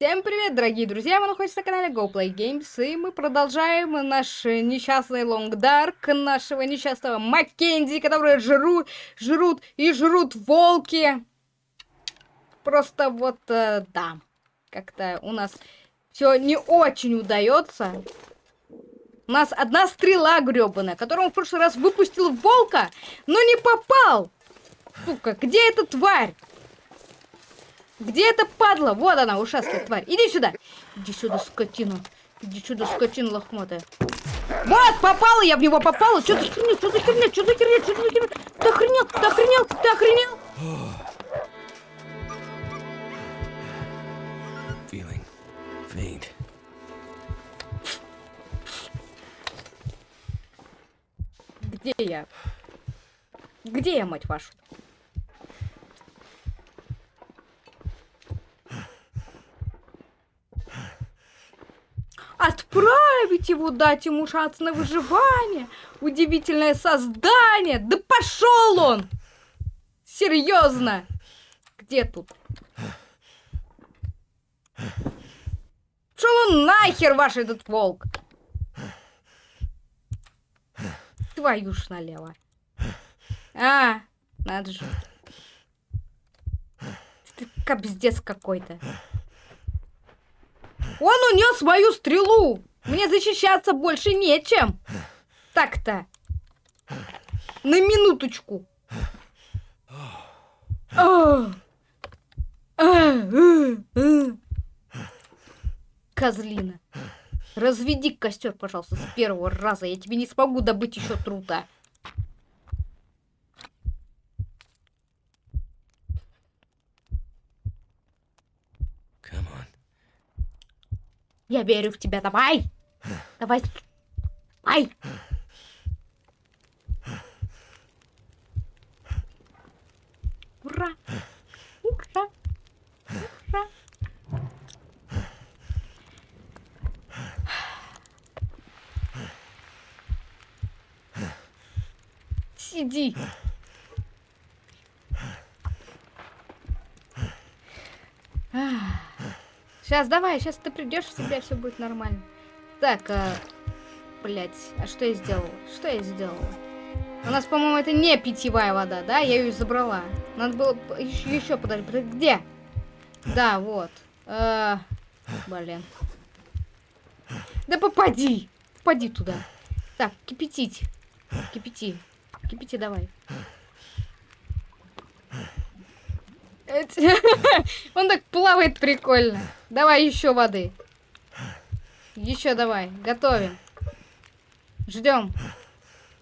Всем привет, дорогие друзья! Вы находитесь на канале GoPlay Games, и мы продолжаем наш несчастный Long Dark, нашего несчастного Маккензи, которые жрут, жрут и жрут волки. Просто вот, э, да, как-то у нас все не очень удается. У нас одна стрела гребаная, которую в прошлый раз выпустил волка, но не попал. Сука, где эта тварь? Где эта падла? Вот она, ушастая тварь. Иди сюда. Иди сюда, скотина. Иди сюда, скотина лохматая. Вот, попала я в него, попала. Что за херня, что за херня, что за херня, что за херня? Ты охренел, ты охренел, ты охренел? Feeling faint. Где я? Где я, мать вашу? Отправить его, дать ему шанс на выживание. Удивительное создание. Да пошел он! Серьезно. Где тут? Шел он нахер, ваш этот волк. Твою ж налево. А, надо же. Ты капздец какой-то. Он унес мою стрелу! Мне защищаться больше нечем! Так-то. На минуточку. Козлина. Разведи костер, пожалуйста, с первого раза. Я тебе не смогу добыть еще трута. Я верю в тебя, давай! Давай! Ай! Ура! Ура! Ура! Сиди! Сейчас, давай, сейчас ты придешь в себя, все будет нормально. Так, а... Блять, а что я сделала? Что я сделала? У нас, по-моему, это не питьевая вода, да? Я ее забрала. Надо было еще, еще подожди, где? Да, вот. А... Блин. Да попади! Попади туда. Так, кипятить. Кипяти. Кипяти давай. Он так плавает прикольно. Давай еще воды. Еще давай. Готовим. Ждем.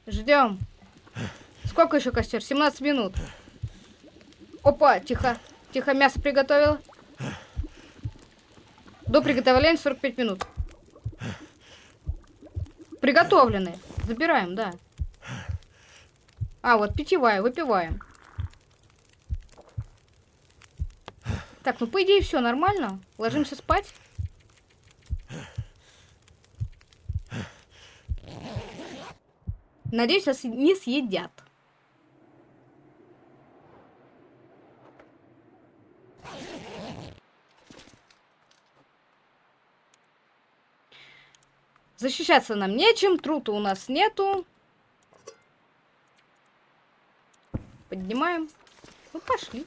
Ждем. Сколько еще костер? 17 минут. Опа, тихо. Тихо, мясо приготовила. До приготовления 45 минут. Приготовленные. Забираем, да. А, вот питьевая, выпиваем. Так, ну по идее все нормально. Ложимся спать. Надеюсь, нас не съедят. Защищаться нам нечем, трута у нас нету. Поднимаем. Ну, пошли.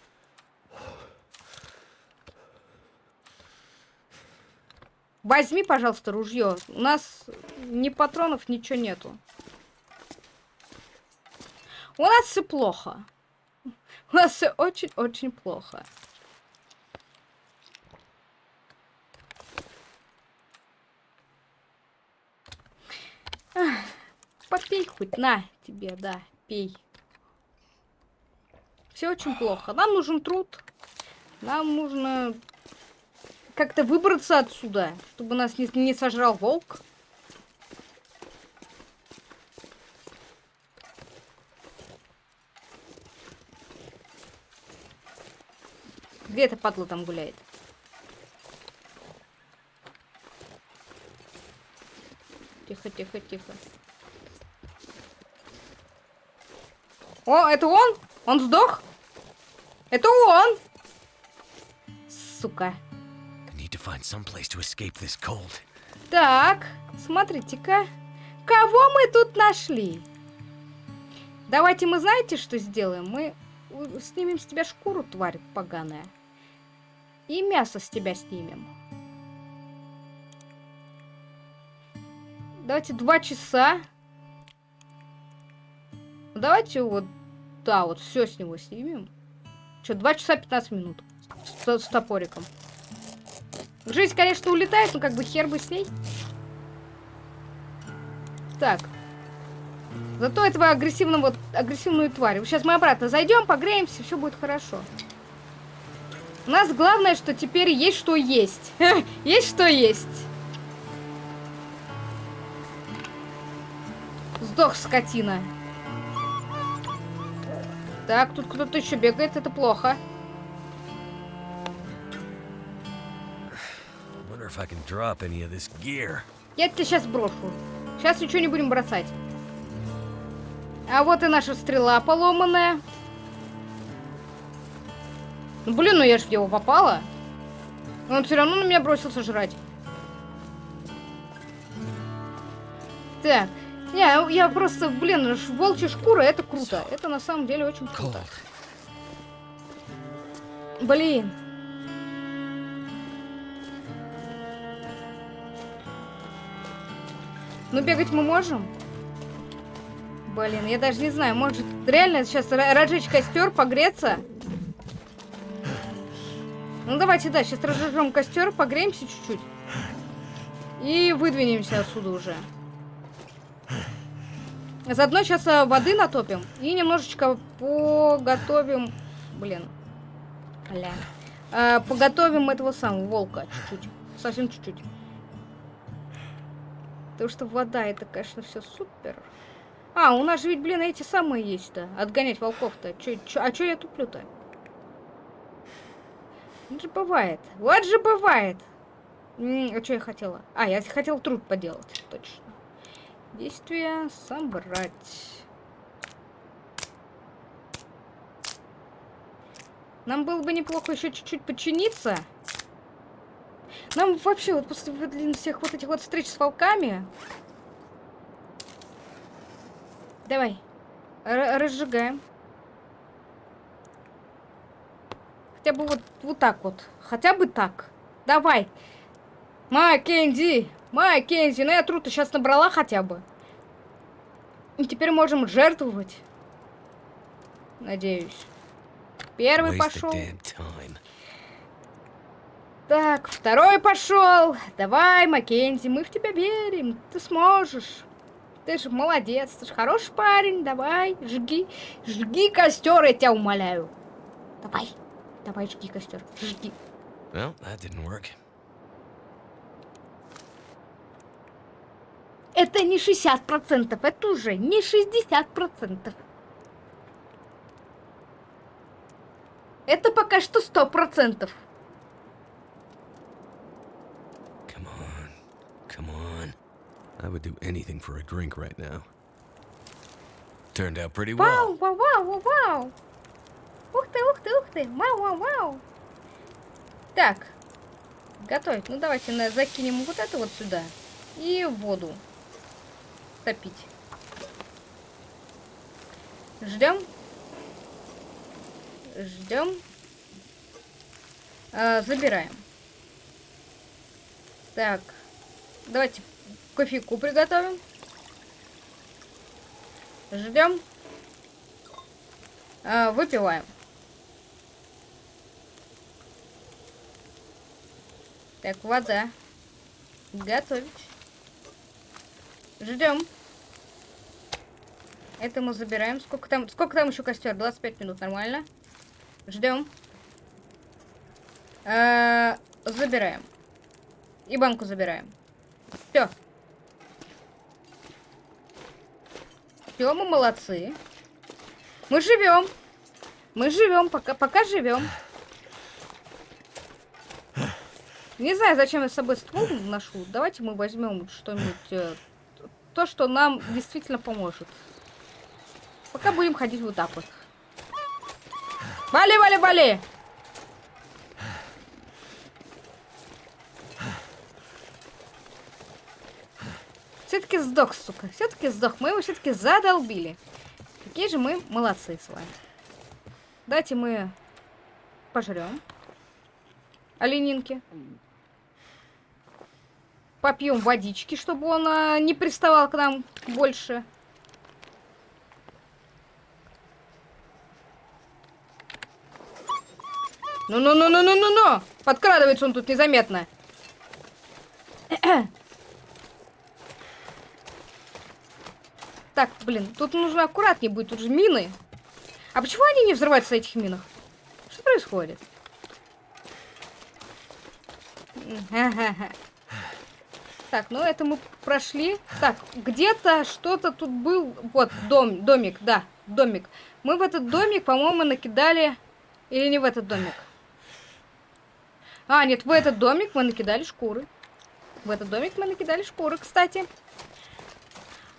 Возьми, пожалуйста, ружье. У нас ни патронов, ничего нету. У нас все плохо. У нас все очень-очень плохо. попей хоть, на тебе, да, пей. Все очень плохо. Нам нужен труд. Нам нужно как-то выбраться отсюда, чтобы нас не, не сожрал волк. Где эта падла там гуляет? Тихо, тихо, тихо. О, это он? Он сдох? Это он! Сука. Так, смотрите-ка. Кого мы тут нашли? Давайте мы знаете, что сделаем? Мы снимем с тебя шкуру, тварь поганая. И мясо с тебя снимем. Давайте два часа. Давайте вот, да, вот все с него снимем. Что, два часа 15 минут с, с топориком. Жизнь, конечно, улетает, но как бы хер бы с ней. Так. Зато этого агрессивного, агрессивную тварь. Сейчас мы обратно зайдем, погреемся, все будет хорошо. У нас главное, что теперь есть что есть. есть что есть. Сдох, скотина. Так, тут кто-то еще бегает, это плохо. Wonder if I can drop any of this gear. Я тебя сейчас брошу. Сейчас ничего не будем бросать. А вот и наша стрела поломанная. Ну, блин, ну я ж в него попала. Он все равно на меня бросился жрать. Так. Не, я просто, блин, волчья шкура, это круто. Это на самом деле очень круто. Блин. Ну, бегать мы можем? Блин, я даже не знаю, может реально сейчас ра- разжечь костер, погреться? Ну давайте, да, сейчас разожжем костер, погреемся чуть-чуть. И выдвинемся отсюда уже. Заодно сейчас а, воды натопим и немножечко поготовим. Блин. Бля. А, поготовим этого самого волка чуть-чуть. Совсем чуть-чуть. Потому что вода это, конечно, все супер. А, у нас же ведь, блин, эти самые есть-то. Отгонять волков-то. А чё я туплю-то? Вот же бывает. Вот же бывает. М, а что я хотела? А, я хотела труд поделать. Точно. Действие собрать. Нам было бы неплохо еще чуть-чуть подчиниться. Нам вообще вот после блин, всех вот этих вот встреч с волками... Давай. Р- разжигаем. Хотя бы вот, вот так вот. Хотя бы так. Давай. Маккензи! Маккензи! Ну я труд сейчас набрала хотя бы. И теперь можем жертвовать. Надеюсь. Первый пошел. Так, второй пошел. Давай, Маккензи, мы в тебя верим. Ты сможешь. Ты же молодец, ты же хороший парень. Давай, жги. Жги костер, я тебя умоляю. Давай. Давай, жги костер. Жги. Well, that didn't work. Это не 60%, это уже не 60%. Это пока что 100%. I would do anything for a drink right now. Turned out pretty well. вау, вау, вау, вау. Ух ты, ух ты, ух ты. Вау, вау, вау. Так. Готовить. Ну, давайте на, закинем вот это вот сюда. И воду. Топить. Ждем. Ждем. А, забираем. Так. Давайте кофейку приготовим. Ждем. А, выпиваем. Так, вода. Готовить. Ждем. Это мы забираем. Сколько там, сколько там еще костер? 25 минут, нормально. Ждем. А, забираем. И банку забираем. Все. Все, мы молодцы. Мы живем. Мы живем, пока, пока живем. Не знаю, зачем я с собой ствол ношу. Давайте мы возьмем что-нибудь, э, то, что нам действительно поможет. Пока будем ходить вот так вот. Вали, вали, вали! Все-таки сдох, сука. Все-таки сдох. Мы его все-таки задолбили. Какие же мы молодцы с вами. Давайте мы пожрем. Оленинки. Попьем водички, чтобы он а, не приставал к нам больше. Ну-ну-ну-ну-ну-ну-ну! Подкрадывается он тут незаметно. Так, блин, тут нужно аккуратнее быть, тут же мины. А почему они не взрываются на этих минах? Что происходит? Так, ну это мы прошли. Так, где-то что-то тут был. Вот, дом, домик, да, домик. Мы в этот домик, по-моему, накидали... Или не в этот домик? А, нет, в этот домик мы накидали шкуры. В этот домик мы накидали шкуры, кстати.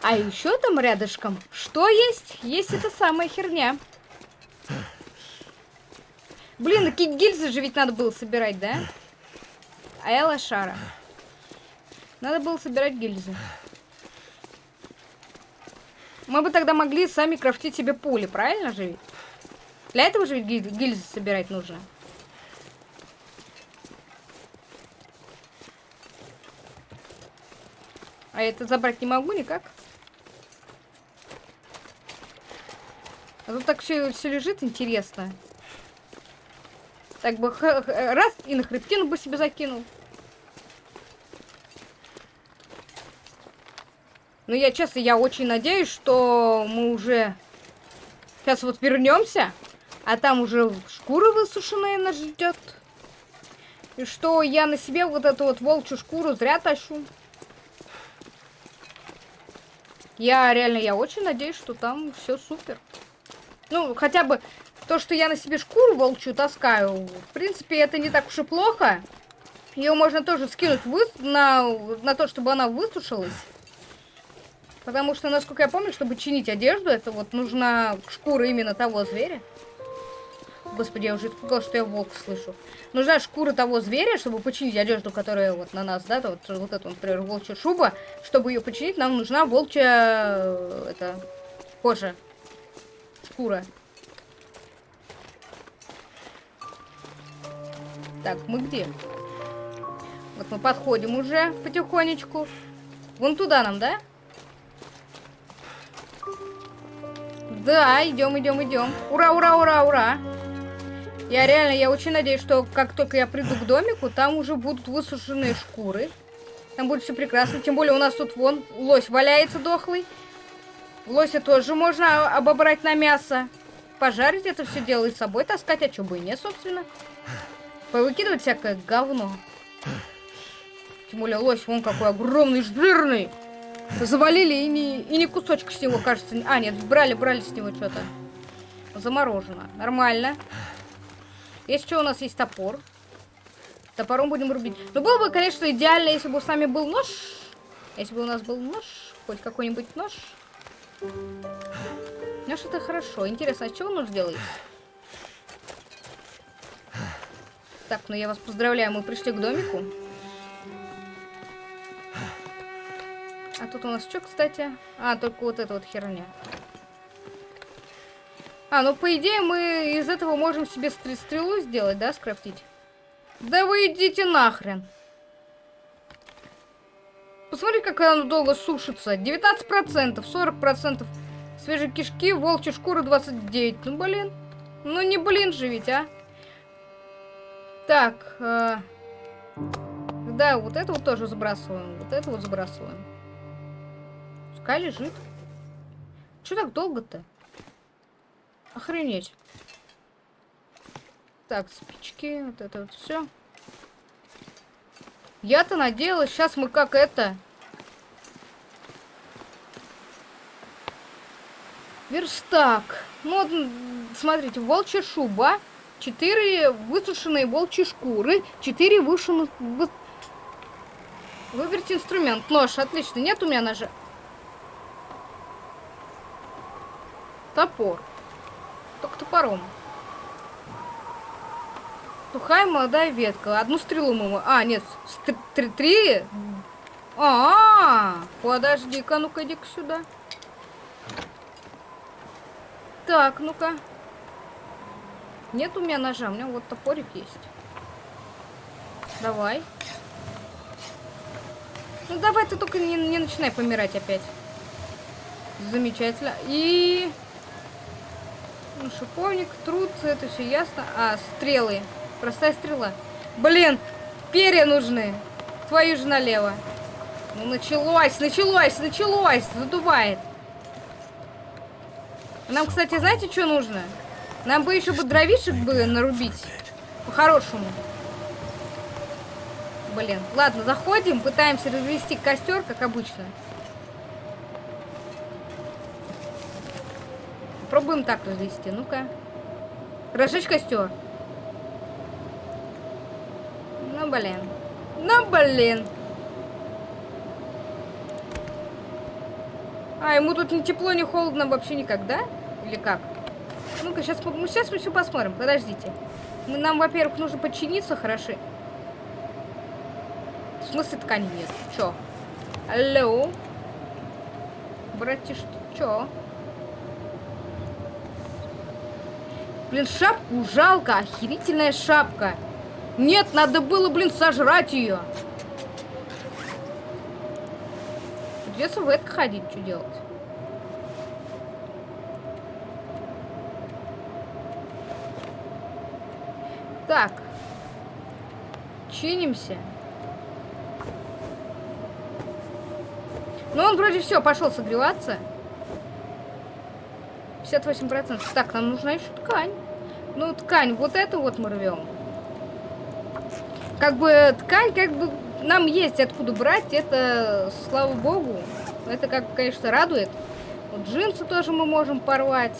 А еще там рядышком, что есть? Есть эта самая херня. Блин, такие гильзы же ведь надо было собирать, да? А я лошара. Надо было собирать гильзы. Мы бы тогда могли сами крафтить себе пули, правильно же ведь? Для этого же ведь гильзы собирать нужно. А это забрать не могу никак. А тут так все, все лежит интересно. Так бы раз и на хребтину бы себе закинул. Но я, честно, я очень надеюсь, что мы уже сейчас вот вернемся, а там уже шкура высушенная нас ждет. И что я на себе вот эту вот волчью шкуру зря тащу. Я реально, я очень надеюсь, что там все супер. Ну, хотя бы то, что я на себе шкуру волчью таскаю, в принципе, это не так уж и плохо. Ее можно тоже скинуть вы... на... на то, чтобы она высушилась. Потому что, насколько я помню, чтобы чинить одежду, это вот нужна шкура именно того зверя. Господи, я уже испугалась, что я волк слышу. Нужна шкура того зверя, чтобы починить одежду, которая вот на нас, да, вот, вот эту, например, волчья шуба. Чтобы ее починить, нам нужна волчья, э, это, кожа шкура. Так, мы где? Вот мы подходим уже потихонечку. Вон туда нам, да? Да, идем, идем, идем. Ура, ура, ура, ура. Я реально, я очень надеюсь, что как только я приду к домику, там уже будут высушенные шкуры. Там будет все прекрасно. Тем более у нас тут вон лось валяется дохлый. Лося тоже можно обобрать на мясо. Пожарить это все дело и с собой таскать, а что бы и нет, собственно. Повыкидывать всякое говно. Тем более лось, вон какой огромный, жирный. Завалили и не, и не кусочек с него, кажется. А, нет, брали, брали с него что-то. Заморожено. Нормально. Есть что, у нас есть топор. Топором будем рубить. Ну, было бы, конечно, идеально, если бы с нами был нож. Если бы у нас был нож. Хоть какой-нибудь нож. Нож это хорошо. Интересно, а чего нож делается? Так, ну я вас поздравляю, мы пришли к домику. А тут у нас что, кстати? А, только вот эта вот херня. А, ну по идее мы из этого можем себе стрелу сделать, да, скрафтить? Да вы идите нахрен. Посмотри, как оно долго сушится. 19%, 40%. Свежие кишки, волчья шкура 29. Ну, блин. Ну, не блин же ведь, а. Так. Э, да, вот это вот тоже сбрасываем. Вот это вот сбрасываем. Пускай лежит. Что так долго-то? Охренеть. Так, спички, вот это вот все. Я-то надеялась, сейчас мы как это... Верстак. Ну, вот, смотрите, волчья шуба. Четыре высушенные волчьи шкуры. Четыре вышенных... Вы... Выберите инструмент. Нож, отлично. Нет у меня ножа. Топор. Только топором. Сухая молодая ветка. Одну стрелу мы... А, нет, три... А, -а, -а подожди-ка, ну-ка иди-ка сюда. Так, ну-ка. Нет у меня ножа, у меня вот топорик есть. Давай. Ну давай ты только не, не начинай помирать опять. Замечательно. И... Ну, шиповник, труд, это все ясно. А, стрелы. Простая стрела. Блин, перья нужны. Твою же налево. Ну, началось, началось, началось. Задувает. Нам, кстати, знаете, что нужно? Нам бы еще бы дровишек бы нарубить. По-хорошему. Блин. Ладно, заходим, пытаемся развести костер, как обычно. Пробуем так развести. Ну-ка. Разжечь костер. Ну, блин. Ну, блин. А, ему тут ни тепло, ни холодно вообще никогда? Или как? Ну-ка, сейчас, ну, сейчас мы все посмотрим. Подождите. Мы, нам, во-первых, нужно подчиниться хорошо. В смысле ткани нет? Чё? Алло? Братиш, чё? Блин, шапку жалко. Охерительная шапка. Нет, надо было, блин, сожрать ее. Придется в это ходить, что делать? Так. Чинимся. Ну, он вроде все, пошел согреваться. 58%. Так, нам нужна еще ткань. Ну, ткань, вот эту вот мы рвем. Как бы ткань, как бы нам есть откуда брать, это, слава богу, это как, конечно, радует. Вот джинсы тоже мы можем порвать.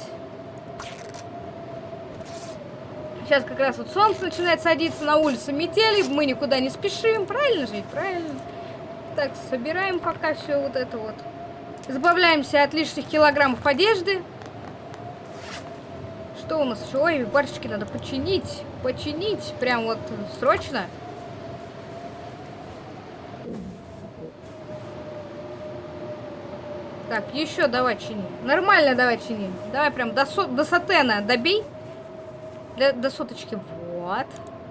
Сейчас как раз вот солнце начинает садиться на улице метели, мы никуда не спешим, правильно же? Правильно. Так, собираем пока все вот это вот. Избавляемся от лишних килограммов одежды. Что у нас еще? Ой, барчики надо починить. Починить прям вот срочно. Так, еще давай чини. Нормально давай чини. Давай прям до, со до сатена добей. Для, до соточки. Вот.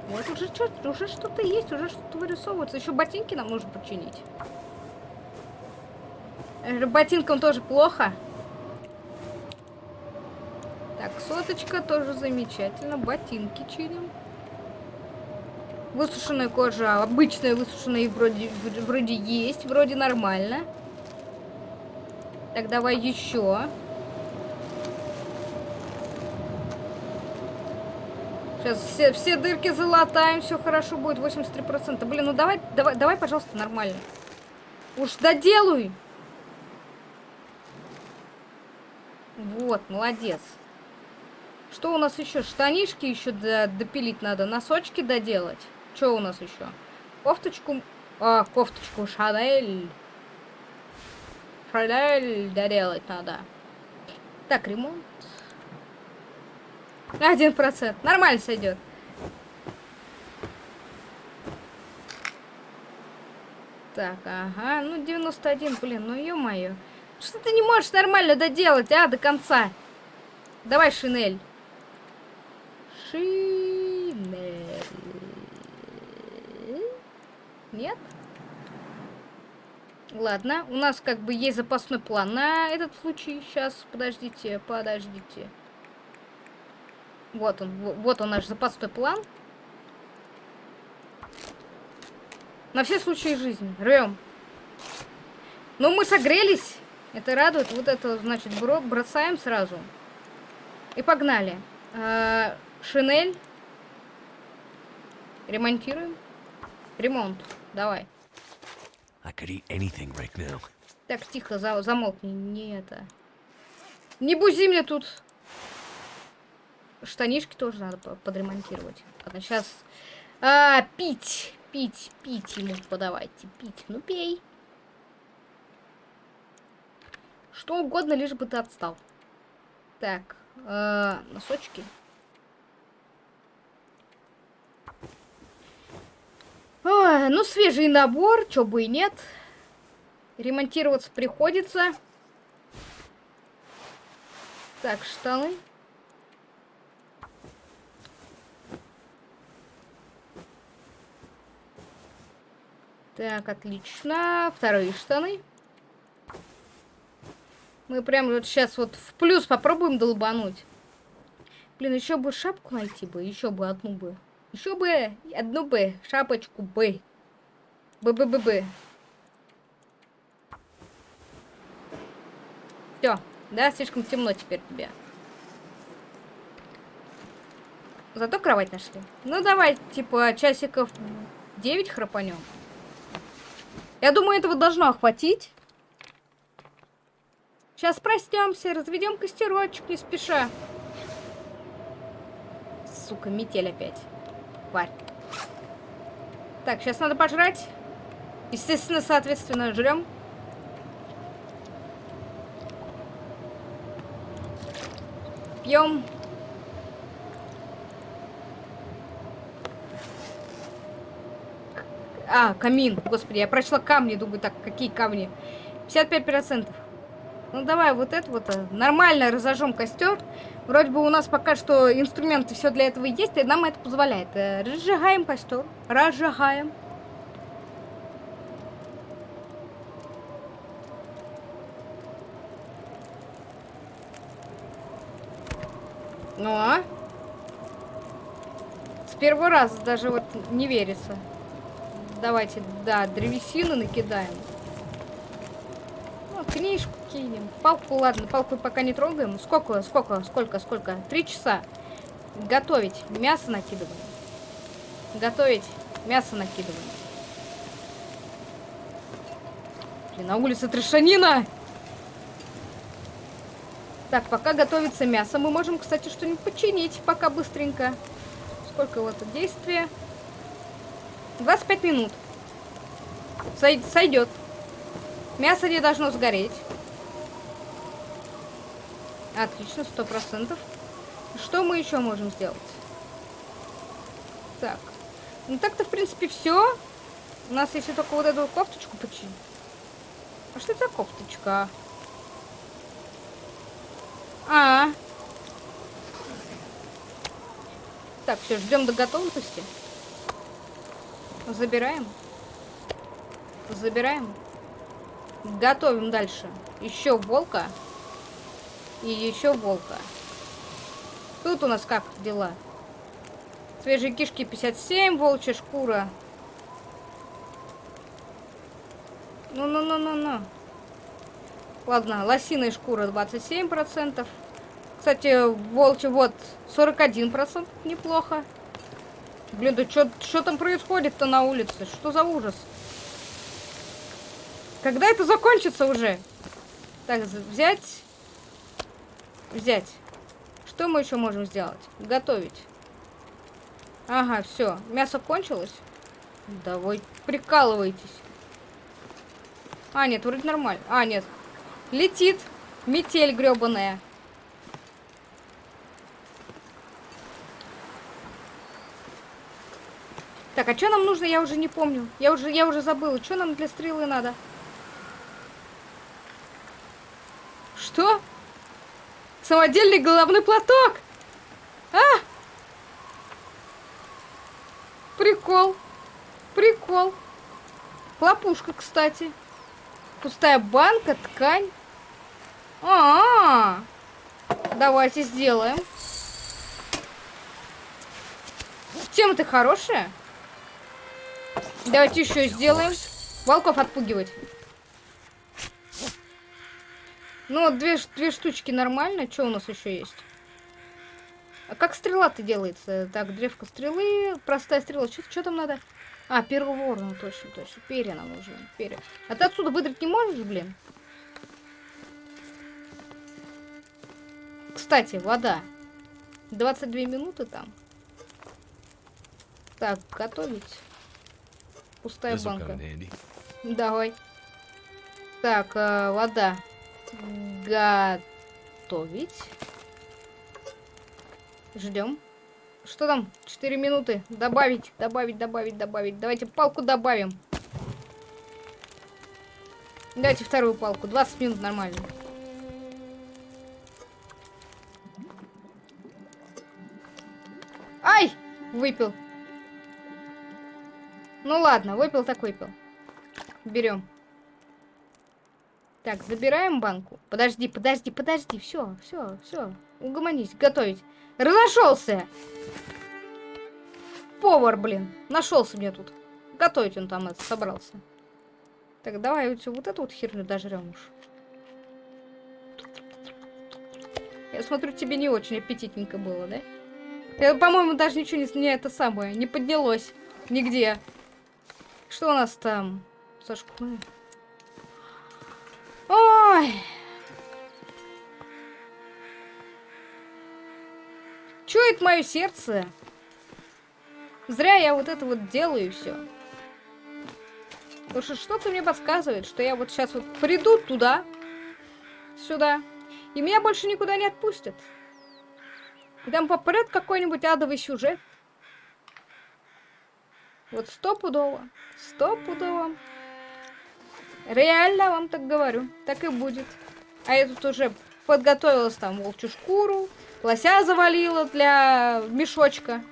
Вот уже, уже что-то есть, уже что-то вырисовывается. Еще ботинки нам нужно починить. Э, ботинкам тоже плохо. Так, соточка тоже замечательно. Ботинки чиним. Высушенная кожа, обычная высушенная вроде, вроде есть, вроде нормально. Так, давай еще. Сейчас все, все дырки залатаем, все хорошо будет, 83%. Блин, ну давай, давай, давай, пожалуйста, нормально. Уж доделай. Вот, молодец. Что у нас еще? Штанишки еще допилить надо, носочки доделать. Что у нас еще? Кофточку, а, кофточку Шанель. Шанель доделать надо. Так, ремонт. Один процент. Нормально сойдет. Так, ага. Ну, 91, блин, ну ё-моё. Что ты не можешь нормально доделать, а, до конца? Давай, шинель. Шинель. Нет? Ладно, у нас как бы есть запасной план на этот случай. Сейчас, подождите, подождите. Вот он, вот он наш запасной план. На все случаи жизни. Рвем. Ну, мы согрелись. Это радует. Вот это, значит, бро бросаем сразу. И погнали. А, шинель. Ремонтируем. Ремонт. Давай. Right так, тихо, за замолкни. Не это. Не бузи мне тут. Штанишки тоже надо подремонтировать. Ладно, сейчас... А, пить, пить, пить ему подавайте. Пить, ну пей. Что угодно, лишь бы ты отстал. Так, э, носочки. Ой, ну, свежий набор, чё бы и нет. Ремонтироваться приходится. Так, штаны. Так, отлично. Вторые штаны. Мы прям вот сейчас вот в плюс попробуем долбануть. Блин, еще бы шапку найти бы, еще бы одну бы. Еще бы одну бы, шапочку бы. Бы-бы-бы-бы. Все, да, слишком темно теперь тебе. Зато кровать нашли. Ну давай, типа, часиков 9 храпанем. Я думаю, этого должно охватить. Сейчас проснемся, разведем костерочек, не спеша. Сука, метель опять. Тварь. Так, сейчас надо пожрать. Естественно, соответственно, жрем. Пьем. А, камин. Господи, я прочла камни, думаю, так, какие камни? 55%. Ну давай вот это вот э, нормально разожжем костер. Вроде бы у нас пока что инструменты все для этого есть, и нам это позволяет. Э, разжигаем костер. Разжигаем. Ну, а? С первого раза даже вот не верится. Давайте, да, древесину накидаем. Ну, книжку кинем. Палку, ладно, палку пока не трогаем. Сколько, сколько, сколько, сколько? Три часа. Готовить. Мясо накидываем. Готовить. Мясо накидываем. Блин, на улице трешанина! Так, пока готовится мясо, мы можем, кстати, что-нибудь починить пока быстренько. Сколько вот действия? 25 минут. Сой сойдет. Мясо не должно сгореть. Отлично, сто процентов. Что мы еще можем сделать? Так. Ну так-то, в принципе, все. У нас если только вот эту кофточку починить. А что это за кофточка? А, -а. Так, все, ждем до готовности. Забираем. Забираем. Готовим дальше. Еще волка. И еще волка. Тут у нас как дела? Свежие кишки 57, волчья шкура. Ну-ну-ну-ну-ну. Ладно, лосиная шкура 27%. Кстати, волчий вот 41%. Неплохо. Блин, да что там происходит-то на улице? Что за ужас? Когда это закончится уже? Так, взять. Взять. Что мы еще можем сделать? Готовить. Ага, все. Мясо кончилось? Да вы прикалываетесь. А, нет, вроде нормально. А, нет, Летит. Метель гребаная. Так, а что нам нужно, я уже не помню. Я уже, я уже забыла. Что нам для стрелы надо? Что? Самодельный головной платок? А! Прикол. Прикол. Хлопушка, кстати. Пустая банка, ткань. А, -а, а Давайте сделаем. Тема ты хорошая. Давайте еще сделаем. Волков отпугивать. Ну, две, две штучки нормально. Что у нас еще есть? А как стрела-то делается? Так, древко стрелы, простая стрела. Что там надо? А, переворно, ну, точно, точно. Перья нам нужны. Перья. А ты отсюда выдрать не можешь, блин? Кстати, вода. 22 минуты там. Так, готовить. Пустая банка. Давай. Так, э, вода. Готовить. Ждем. Что там? 4 минуты. Добавить, добавить, добавить, добавить. Давайте палку добавим. Дайте вторую палку. 20 минут нормально. Ай! Выпил. Ну ладно, выпил так выпил. Берем. Так, забираем банку. Подожди, подожди, подожди. Все, все, все. Угомонись, готовить. Разошелся! Повар, блин. Нашелся мне тут. Готовить он там это собрался. Так, давай вот, вот эту вот херню дожрем уж. Я смотрю, тебе не очень аппетитненько было, да? Я, по-моему, даже ничего не, не это самое, не поднялось. Нигде. Что у нас там? Сашку. Ой. Чует мое сердце. Зря я вот это вот делаю все. Потому что что-то мне подсказывает, что я вот сейчас вот приду туда, сюда, и меня больше никуда не отпустят. И там попрет какой-нибудь адовый сюжет. Вот стопудово, стопудово. Реально вам так говорю, так и будет. А я тут уже подготовилась там волчью шкуру, лося завалила для мешочка.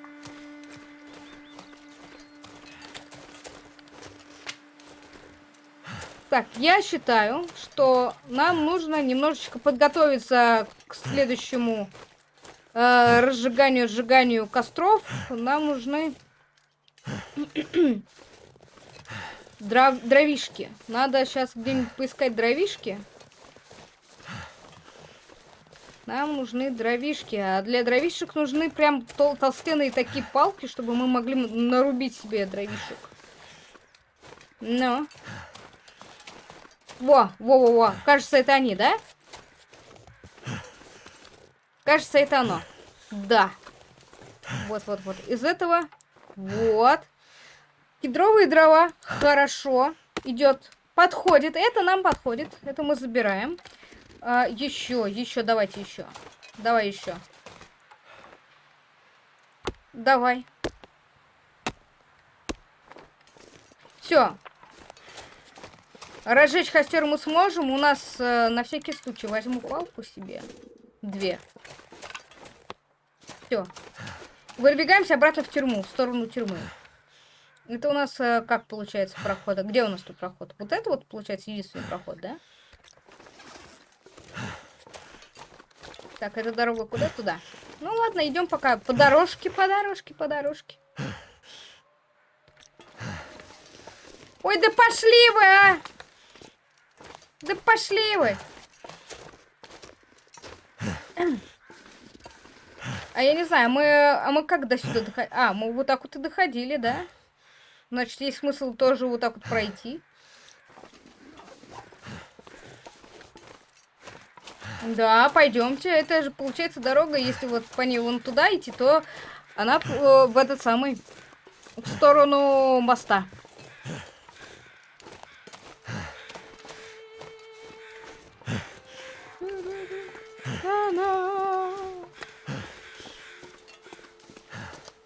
Так, я считаю, что нам нужно немножечко подготовиться к следующему э, разжиганию, сжиганию костров. Нам нужны дров дровишки. Надо сейчас где-нибудь поискать дровишки. Нам нужны дровишки. А для дровишек нужны прям тол толстенные такие палки, чтобы мы могли нарубить себе дровишек. Ну. Во, во, во, во. Кажется, это они, да? Кажется, это оно. Да. Вот, вот, вот. Из этого. Вот. Кедровые дрова. Хорошо. Идет. Подходит. Это нам подходит. Это мы забираем. А, еще, еще, давайте еще. Давай еще. Давай. Все. Разжечь костер мы сможем. У нас э, на всякий случай возьму палку себе. Две. Все. Выбегаемся обратно в тюрьму, в сторону тюрьмы. Это у нас э, как получается проход? Где у нас тут проход? Вот это вот получается единственный проход, да? Так, эта дорога куда? Туда. Ну ладно, идем пока по дорожке, по дорожке, по дорожке. Ой, да пошли вы, а! Да пошли вы! А я не знаю, мы, а мы как до сюда доходили? А, мы вот так вот и доходили, да? Значит, есть смысл тоже вот так вот пройти. Да, пойдемте. Это же получается дорога, если вот по ней вон туда идти, то она э, в этот самый в сторону моста.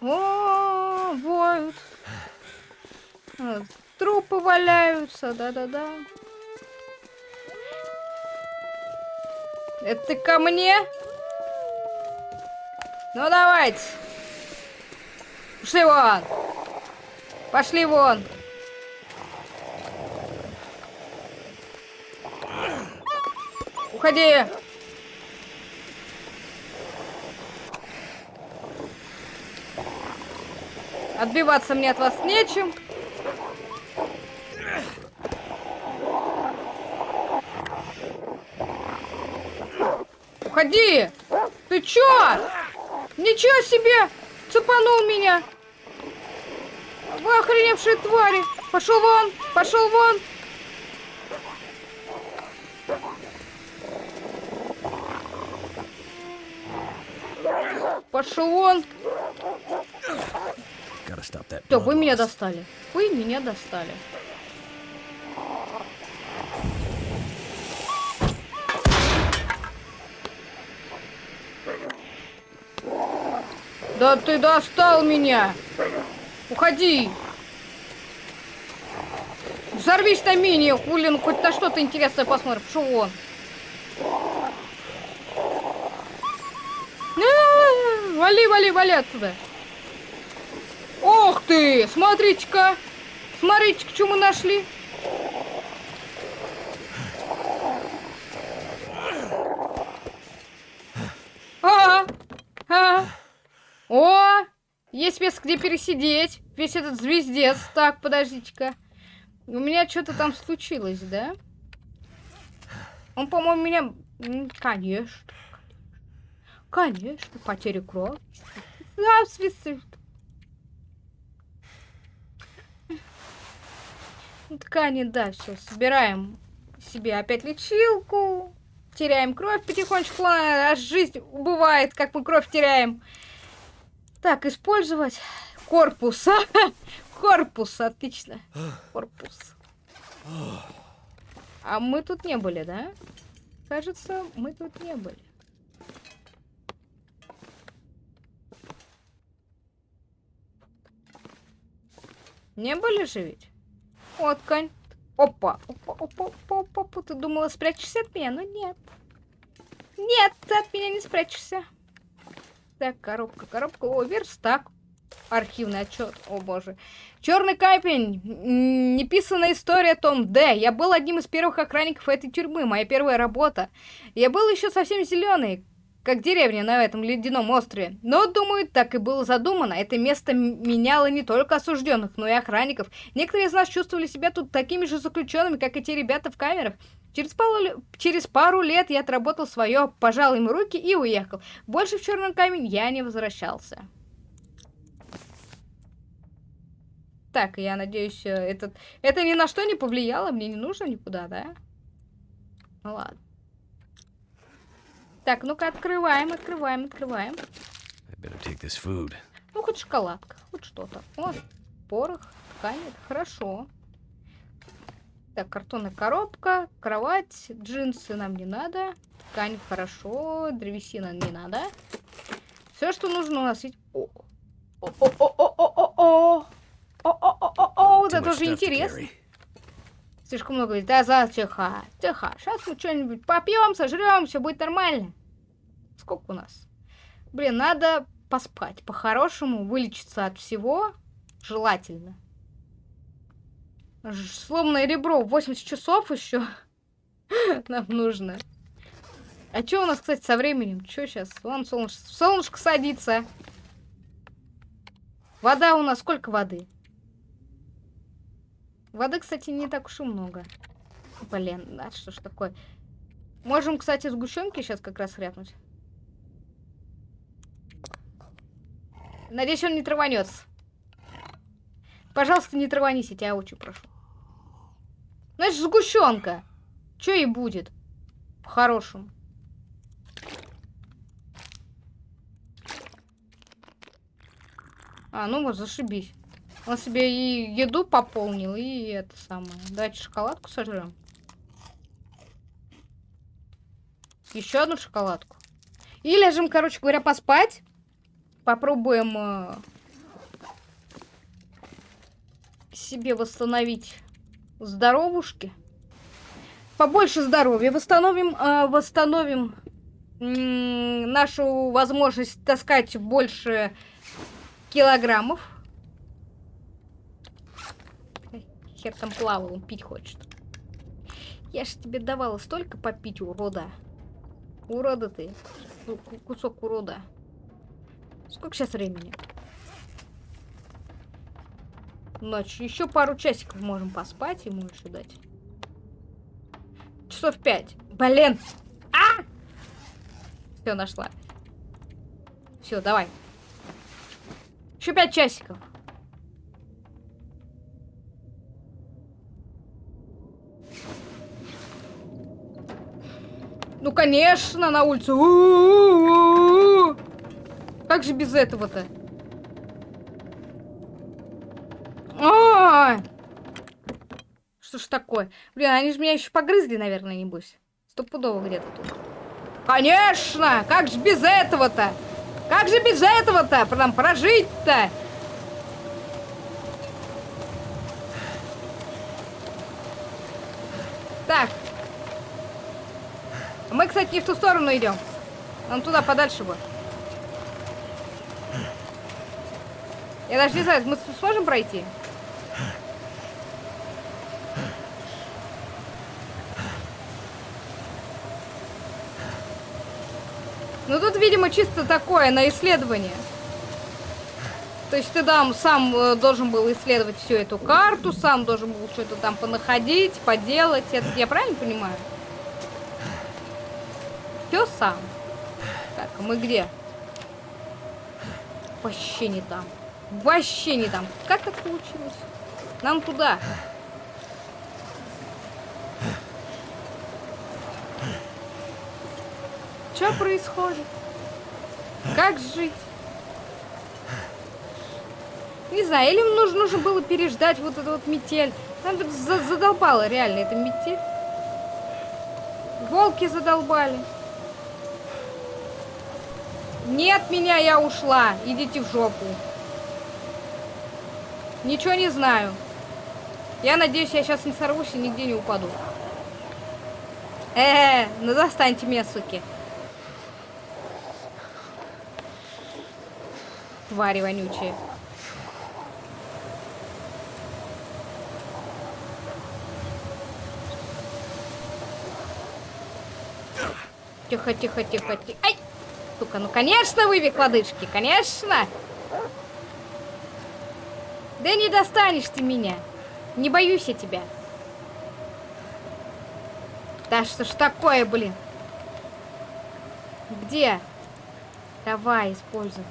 О, воют. Трупы валяются, да-да-да. Это ты ко мне? Ну давайте. Пошли вон. Пошли вон. Уходи. Отбиваться мне от вас нечем. Уходи! Ты чё? Ничего себе! Цепанул меня! Вы охреневшие твари! Пошел вон! Пошел вон! Пошел вон! Все, вы меня достали. Вы меня достали. Да ты достал меня! Уходи! Взорвись на мини, хулин, хоть на что-то интересное посмотрим. Что он? А, Вали, вали, вали отсюда. Ох ты! Смотрите-ка! Смотрите-ка, что мы нашли. А, а. О, есть место, где пересидеть. Весь этот звездец. Так, подождите-ка. У меня что-то там случилось, да? Он, по-моему, меня... Конечно. Конечно, потеря крови. Да, свисты. Ткани, да, все, собираем себе опять лечилку. Теряем кровь потихонечку, аж жизнь убывает, как мы кровь теряем. Так, использовать корпус. Корпус, отлично. Корпус. А мы тут не были, да? Кажется, мы тут не были. Не были же ведь? Вот, конь. Опа, опа, опа, опа, опа, опа. Ты думала, спрячешься от меня? Но нет. Нет, ты от меня не спрячешься. Так, коробка, коробка. О, верстак. Архивный отчет. О боже. Черный камень. М, Неписанная история Том Д. Я был одним из первых охранников этой тюрьмы. Моя первая работа. Я был еще совсем зеленый, как деревня на этом ледяном острове. Но, думаю, так и было задумано. Это место меняло не только осужденных, но и охранников. Некоторые из нас чувствовали себя тут такими же заключенными, как и те ребята в камерах. Через пару, через пару лет я отработал свое, пожал им руки и уехал. Больше в черный камень я не возвращался. Так, я надеюсь, э, этот, это ни на что не повлияло, мне не нужно никуда, да? Ну ладно. Так, ну-ка открываем, открываем, открываем. Ну, хоть шоколадка, хоть что-то. О, порох, ткань, это хорошо. Так, картонная коробка, кровать, джинсы нам не надо. Ткань хорошо, древесина не надо. Все, что нужно у нас есть... О, о, о, о, о, о, о, о, о, о, о, о, вот это уже to интересно. Слишком много говорит. Да, за, тихо, тихо. Сейчас мы что-нибудь попьем, сожрем, все будет нормально. Сколько у нас? Блин, надо поспать. По-хорошему, вылечиться от всего. Желательно. Сломанное ребро 80 часов еще. Нам нужно. А что у нас, кстати, со временем? Что сейчас? Вон солнышко, солнышко садится. Вода у нас сколько воды? Воды, кстати, не так уж и много. Блин, да, что ж такое. Можем, кстати, сгущенки сейчас как раз хряпнуть. Надеюсь, он не траванется. Пожалуйста, не траванись, я тебя очень прошу. Значит, сгущенка. Что и будет? По-хорошему. А, ну вот, зашибись. Он себе и еду пополнил, и это самое. Давайте шоколадку сожрем. Еще одну шоколадку. И ляжем, короче говоря, поспать. Попробуем э, себе восстановить здоровушки. Побольше здоровья восстановим, э, восстановим м, нашу возможность таскать больше килограммов. Хер там плавал, он пить хочет. Я ж тебе давала столько попить, урода. Урода ты. Ку- Кусок урода. Сколько сейчас времени? Ночь. Еще пару часиков можем поспать ему еще дать. Часов пять. Блин. А! Все, нашла. Все, давай. Еще пять часиков. Ну, конечно, на улицу. У-у-у-у. Как же без этого-то? Что ж такое? Блин, они же меня еще погрызли, наверное, небось. Стопудово где-то тут. Конечно! Как же без этого-то? Как же без этого-то? Нам прожить-то? Так. Мы, кстати, не в ту сторону идем. Нам туда подальше бы. Я даже не знаю, мы сможем пройти? Ну тут, видимо, чисто такое, на исследование. То есть ты там сам э, должен был исследовать всю эту карту, сам должен был что-то там понаходить, поделать. Это я правильно понимаю? Все сам. Так, а мы где? Вообще не там. Вообще не там. Как так получилось? Нам туда. Что происходит? Как жить? Не знаю, или нужно, нужно было переждать вот эту вот метель. Нам за задолбала реально эта метель. Волки задолбали. Нет меня, я ушла. Идите в жопу. Ничего не знаю. Я надеюсь, я сейчас не сорвусь и нигде не упаду. Э, -э ну достаньте меня, суки. Твари вонючие. Тихо, тихо, тихо, тихо. Ай! Сука, ну конечно вывик лодыжки, конечно! Да не достанешь ты меня. Не боюсь я тебя. Да что ж такое, блин? Где? Давай, используй.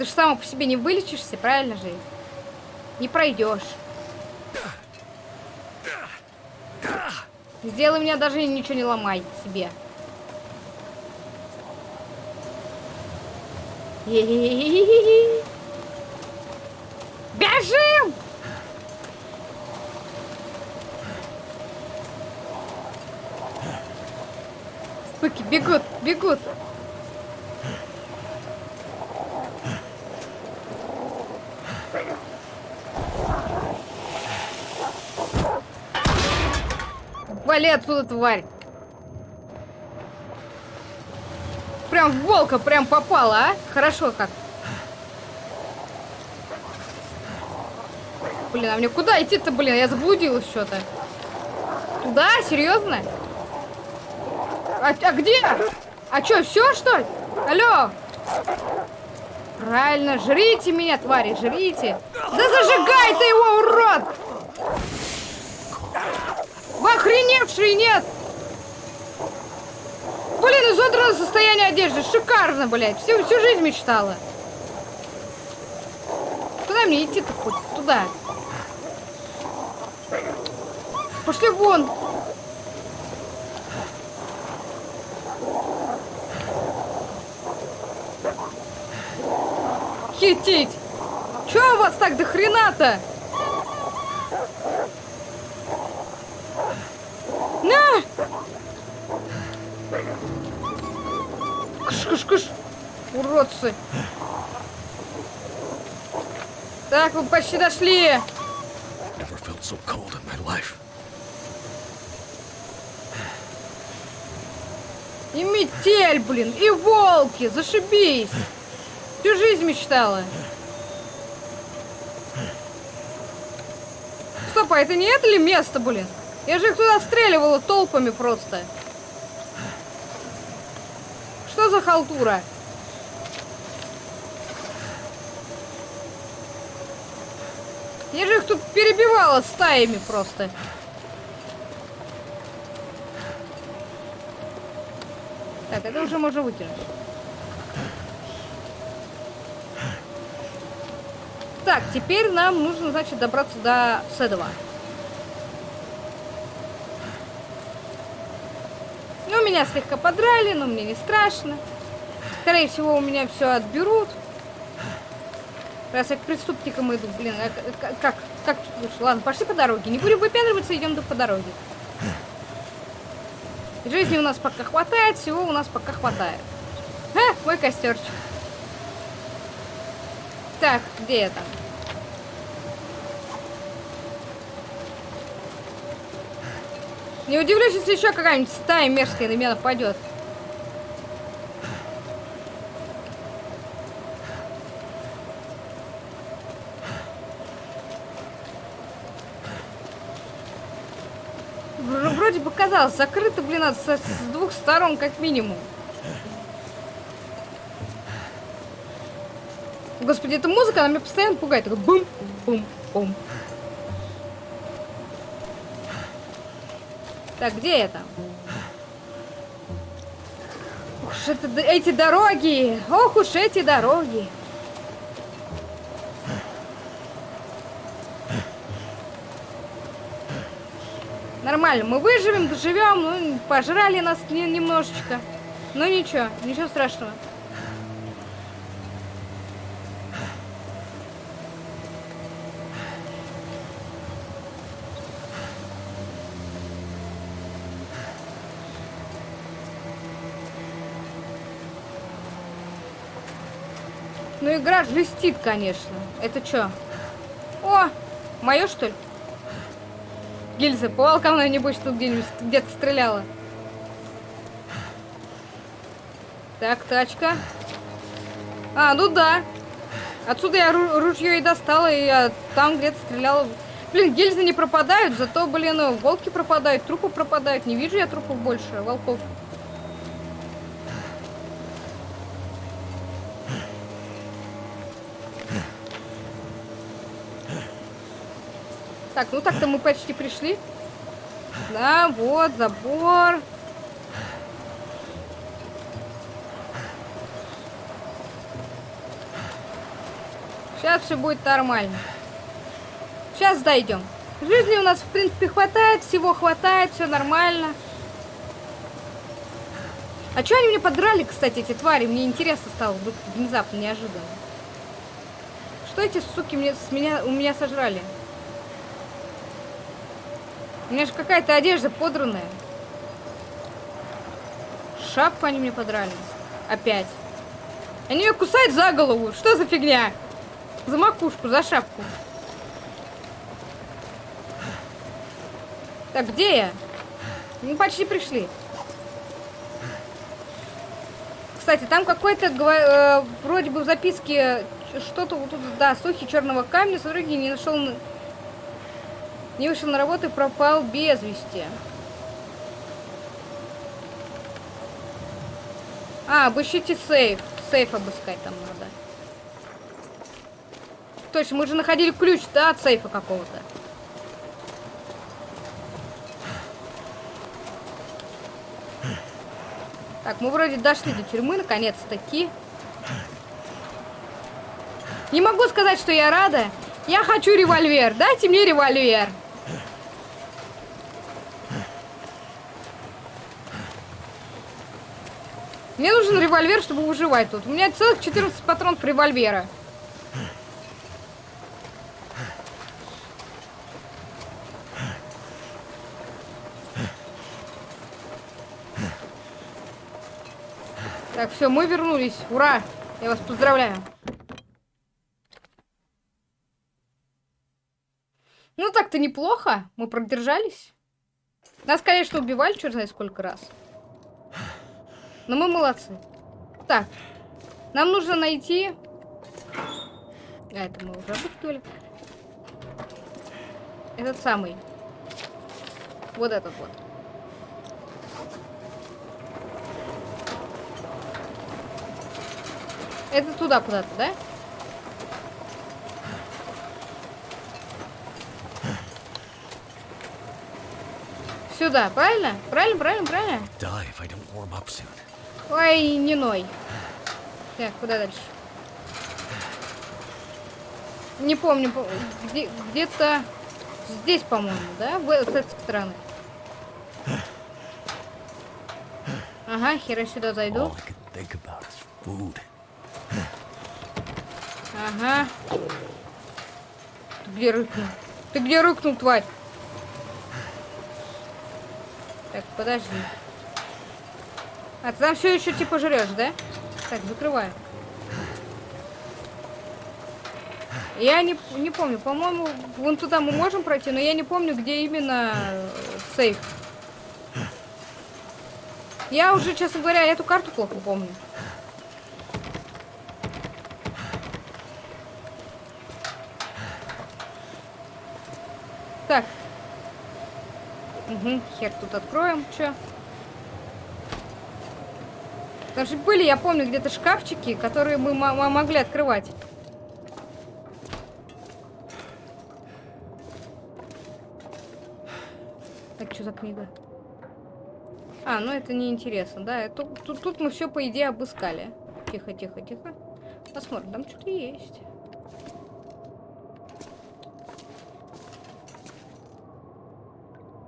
Ты же сама по себе не вылечишься, правильно же? Не пройдешь. Сделай меня даже ничего не ломай себе. Бежим! Спыки бегут, бегут. Вали отсюда, тварь! Прям в волка прям попала, а? Хорошо как. Блин, а мне куда идти-то, блин? Я заблудилась что-то. Туда? Серьезно? А, а где? А что, все, что ли? Алло! Правильно, жрите меня, твари, жрите. Да зажигай ты его, урод! Вы охреневшие, нет? Блин, изодранное состояние одежды. Шикарно, блядь. Всю, всю жизнь мечтала. Куда мне идти-то хоть? Туда. Пошли вон. Хитить. Чё у вас так до хрена-то? Уродцы! Так, вы почти дошли! So и метель, блин, и волки, зашибись! Всю жизнь мечтала. Стоп, а это не это ли место, блин? Я же их туда стреливала толпами просто. Что за халтура? Я же их тут перебивала стаями просто. Так, это уже можно выкинуть. Так, теперь нам нужно, значит, добраться до Седова. Ну, меня слегка подрали, но мне не страшно. Скорее всего, у меня все отберут. Раз я к преступникам иду, блин, а как, как, лучше? Ладно, пошли по дороге. Не будем выпендриваться, идем по дороге. Жизни у нас пока хватает, всего у нас пока хватает. А, мой костерчик. Так, где это? Не удивлюсь, если еще какая-нибудь стая мерзкая на меня нападет. Казалось, закрыто, блин, с, с двух сторон как минимум. Господи, эта музыка, она меня постоянно пугает. Такой бум, бум, бум. Так, где это? Ух это, эти дороги! Ох уж эти дороги! Нормально, мы выживем, доживем, ну, пожрали нас немножечко. Ну ничего, ничего страшного. Ну игра жестит, конечно. Это что? О, мое что ли? Гильза, бывал ко мной, небось, тут где-нибудь где-то стреляла. Так, тачка. А, ну да. Отсюда я ружье и достала, и я там где-то стреляла. Блин, гильзы не пропадают, зато, блин, волки пропадают, трупы пропадают. Не вижу я трупов больше, волков. Так, ну так-то мы почти пришли. Да, вот, забор. Сейчас все будет нормально. Сейчас дойдем. Жизни у нас, в принципе, хватает, всего хватает, все нормально. А что они мне подрали, кстати, эти твари? Мне интересно стало внезапно, неожиданно. Что эти суки мне, с меня, у меня сожрали? У меня же какая-то одежда подранная. Шапку они мне подрали. Опять. Они меня кусают за голову. Что за фигня? За макушку, за шапку. Так, где я? Мы почти пришли. Кстати, там какой-то, э, вроде бы в записке, что-то вот тут, да, сухи черного камня, смотри, не нашел не вышел на работу и пропал без вести. А, обыщите сейф. Сейф обыскать там надо. Точно, мы же находили ключ, да, от сейфа какого-то. Так, мы вроде дошли до тюрьмы, наконец-таки. Не могу сказать, что я рада. Я хочу револьвер. Дайте мне револьвер. Мне нужен револьвер, чтобы выживать тут. У меня целых 14 патронов револьвера. Так, все, мы вернулись. Ура! Я вас поздравляю. Ну так-то неплохо. Мы продержались. Нас, конечно, убивали, черт знает сколько раз. Но мы молодцы. Так. Нам нужно найти... А, это мы уже обыскивали. Этот самый. Вот этот вот. Это туда куда-то, да? Сюда, правильно? Правильно, правильно, правильно? Ой, не ной. Так, куда дальше? Не помню, где-то здесь, по-моему, да? В, с этой стороны. Ага, хера сюда зайду. Ага. Ты где рыкнул? Ты где рыкнул, тварь? Так, подожди. А ты там все еще типа жрешь, да? Так, закрываю. Я не, не помню, по-моему, вон туда мы можем пройти, но я не помню, где именно сейф. Я уже, честно говоря, эту карту плохо помню. Так. Угу, хер тут откроем. Чё? Там же были, я помню, где-то шкафчики, которые мы могли открывать. Так, что за книга? А, ну это неинтересно, да? Тут, тут, тут мы все, по идее, обыскали. Тихо, тихо, тихо. Посмотрим, там что-то есть.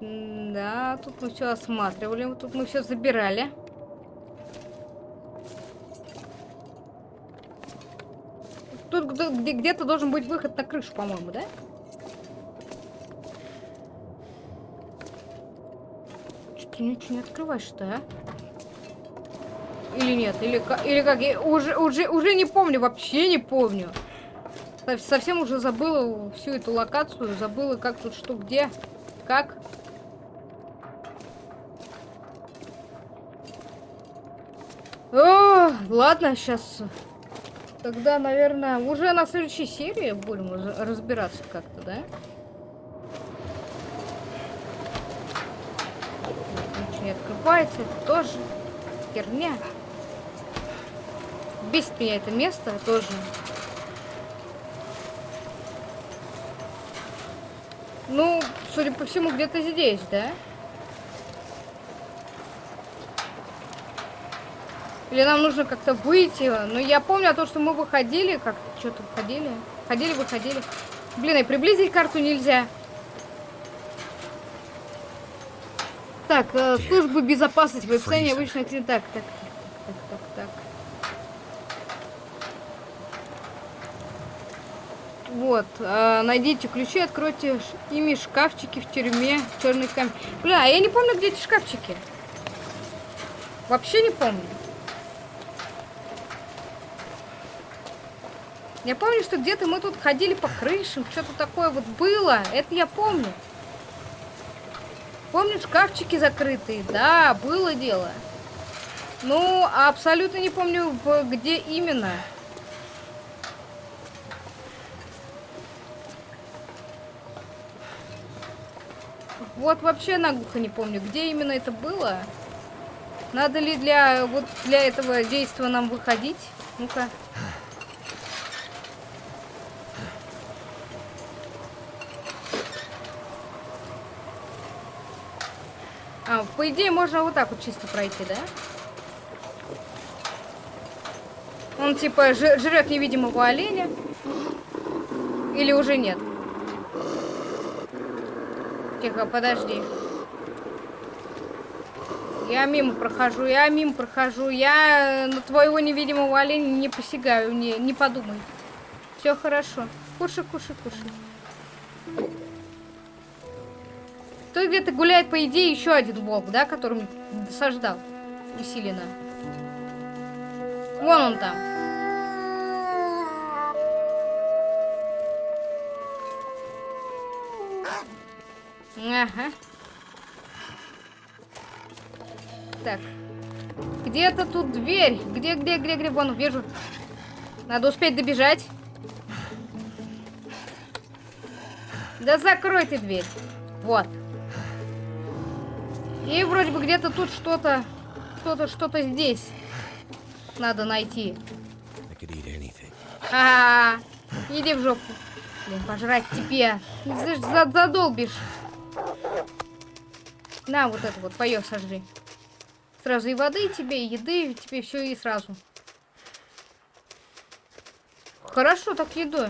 Да, тут мы все осматривали, тут мы все забирали. Тут где-то должен быть выход на крышу, по-моему, да? Что ты ничего не открываешь-то, а? Или нет? Или, или как? Я уже, уже, уже не помню, вообще не помню. Совсем уже забыла всю эту локацию, забыла, как тут что, где, как. О, ладно, сейчас. Тогда, наверное, уже на следующей серии будем разбираться как-то, да? Ничего не открывается, это тоже херня. Бесит меня это место тоже. Ну, судя по всему, где-то здесь, да? Или нам нужно как-то выйти? Ну, я помню о том, что мы выходили, как что-то выходили. Ходили, выходили. Блин, и приблизить карту нельзя. Так, э, службы безопасности, в описании обычно... Так, так, так, так, так, так. Вот, э, найдите ключи, откройте ими шкафчики в тюрьме, черный камень. Бля, я не помню, где эти шкафчики. Вообще не помню. Я помню, что где-то мы тут ходили по крышам, что-то такое вот было. Это я помню. Помню, шкафчики закрытые. Да, было дело. Ну, абсолютно не помню, где именно. Вот вообще наглухо не помню, где именно это было. Надо ли для вот для этого действия нам выходить? Ну-ка. По идее, можно вот так вот чисто пройти, да? Он типа жрет невидимого оленя. Или уже нет? Тихо, подожди. Я мимо прохожу, я мимо прохожу. Я на твоего невидимого оленя не посягаю, не, не подумай. Все хорошо. Кушай, кушай, кушай. Тут где-то гуляет, по идее, еще один волк, да, которым досаждал усиленно. Вон он там. Ага. Так. Где-то тут дверь. Где, где, где, где? Вон, вижу. Надо успеть добежать. Да закрой ты дверь. Вот. И вроде бы где-то тут что-то, что-то, что-то здесь надо найти. А, -а, а, иди в жопу. Блин, пожрать тебе. Задолбишь. На, вот это вот, поё сожри. Сразу и воды тебе, и еды, тебе все и сразу. Хорошо, так едой.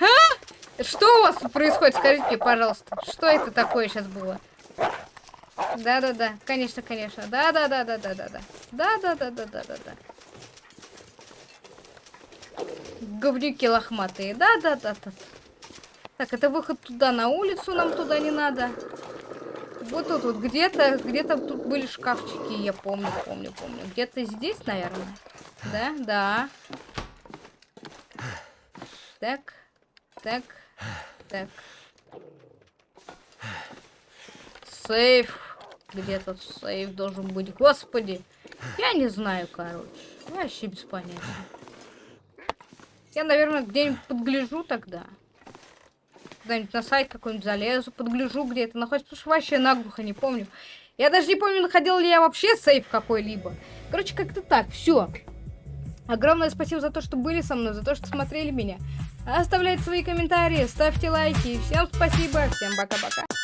А? Что у вас тут происходит? Скажите пожалуйста. Что это такое сейчас было? Да-да-да, конечно, конечно. Да-да-да-да-да-да-да. Да-да-да-да-да-да-да. Говнюки лохматые. Да-да-да-да. Так, это выход туда, на улицу нам туда не надо. Вот тут вот где-то, где-то тут были шкафчики, я помню, помню, помню. Где-то здесь, наверное. Да, да. Так, так, так. Сейф. Где этот сейф должен быть? Господи. Я не знаю, короче. Вообще без понятия. Я, наверное, где-нибудь подгляжу тогда. Куда-нибудь на сайт какой-нибудь залезу, подгляжу, где это находится. Потому что вообще наглухо не помню. Я даже не помню, находил ли я вообще сейф какой-либо. Короче, как-то так. Все. Огромное спасибо за то, что были со мной, за то, что смотрели меня. Оставляйте свои комментарии, ставьте лайки. Всем спасибо, всем пока-пока.